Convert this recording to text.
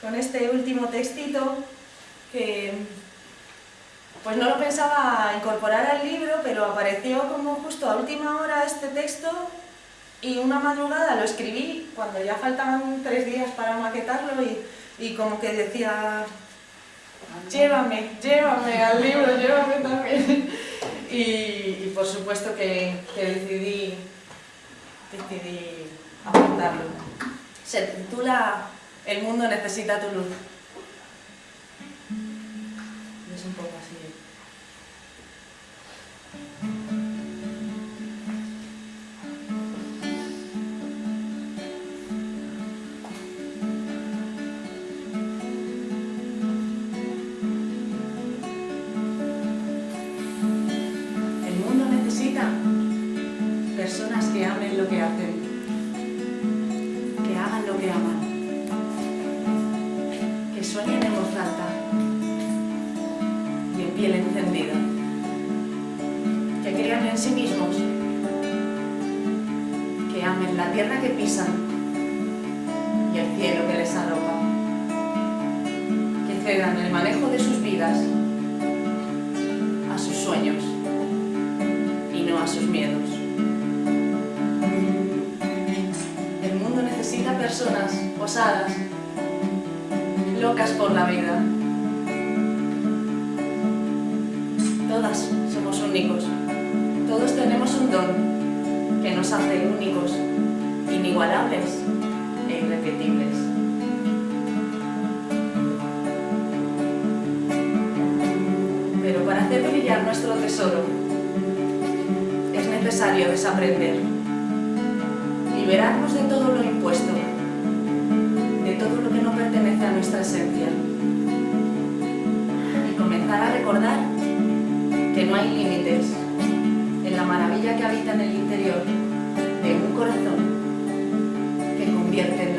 con este último textito que pues no lo pensaba incorporar al libro, pero apareció como justo a última hora este texto y una madrugada lo escribí cuando ya faltaban tres días para maquetarlo y, como que decía llévame, llévame al libro, llévame también. Y, por supuesto que, decidí, decidí apuntarlo. Se titula El mundo necesita tu luz. Es un poco así. personas que amen lo que hacen, y en piel encendida, que crean en sí mismos, que amen la tierra que pisan y el cielo que les arropa, que cedan el manejo de sus vidas a sus sueños y no a sus miedos. personas osadas, locas por la vida. Todas somos únicos, todos tenemos un don que nos hace únicos, inigualables e irrepetibles. Pero para hacer brillar nuestro tesoro es necesario desaprender, liberarnos de todo lo impuesto todo lo que no pertenece a nuestra esencia. Y comenzar a recordar que no hay límites en la maravilla que habita en el interior de un corazón que convierte